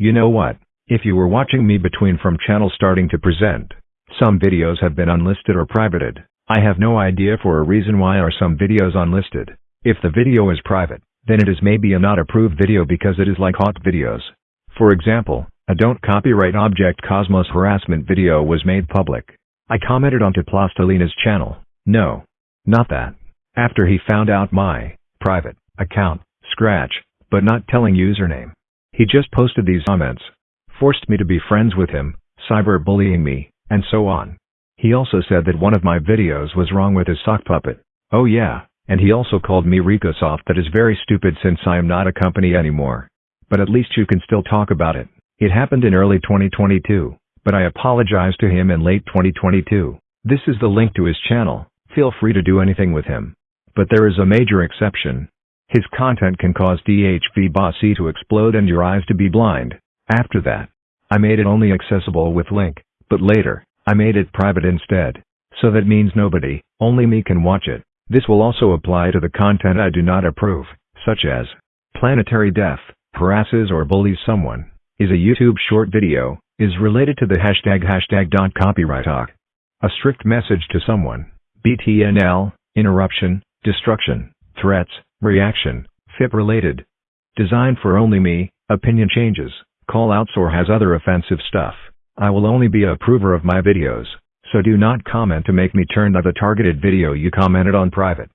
You know what? If you were watching me between from channel starting to present, some videos have been unlisted or privated. I have no idea for a reason why are some videos unlisted. If the video is private, then it is maybe a not approved video because it is like hot videos. For example, a don't copyright object Cosmos harassment video was made public. I commented onto Plastilina's channel, no. Not that. After he found out my private account, Scratch, but not telling username. He just posted these comments. Forced me to be friends with him, cyberbullying me, and so on. He also said that one of my videos was wrong with his sock puppet. Oh yeah, and he also called me Ricosoft that is very stupid since I am not a company anymore. But at least you can still talk about it. It happened in early 2022, but I apologized to him in late 2022. This is the link to his channel, feel free to do anything with him. But there is a major exception. His content can cause DHV Bossy to explode and your eyes to be blind. After that, I made it only accessible with link, but later, I made it private instead. So that means nobody, only me can watch it. This will also apply to the content I do not approve, such as planetary death, harasses or bullies someone, is a YouTube short video, is related to the hashtag hashtag copyright talk. A strict message to someone, BTNL, interruption, destruction, threats, reaction, FIP related. Designed for only me, opinion changes, call outs or has other offensive stuff. I will only be a approver of my videos. So do not comment to make me turn the targeted video you commented on private.